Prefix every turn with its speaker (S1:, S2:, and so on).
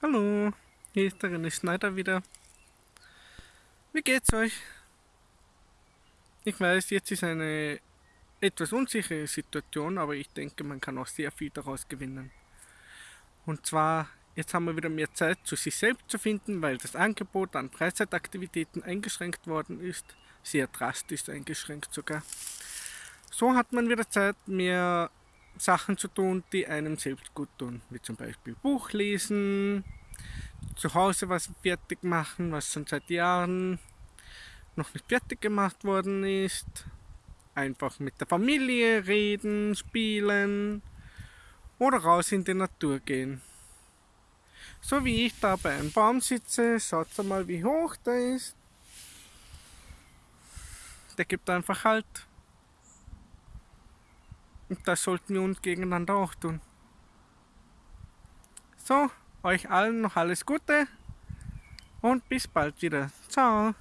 S1: Hallo, hier ist der René Schneider wieder. Wie geht's euch? Ich weiß, jetzt ist eine etwas unsichere Situation, aber ich denke, man kann auch sehr viel daraus gewinnen. Und zwar, jetzt haben wir wieder mehr Zeit, zu sich selbst zu finden, weil das Angebot an Freizeitaktivitäten eingeschränkt worden ist. Sehr drastisch eingeschränkt sogar. So hat man wieder Zeit, mehr Sachen zu tun, die einem selbst gut tun, wie zum Beispiel Buch lesen, zu Hause was fertig machen, was schon seit Jahren noch nicht fertig gemacht worden ist, einfach mit der Familie reden, spielen oder raus in die Natur gehen. So wie ich da bei einem Baum sitze, schaut mal wie hoch der ist. Der gibt einfach halt und das sollten wir uns gegeneinander auch tun. So, euch allen noch alles Gute und bis bald wieder. Ciao.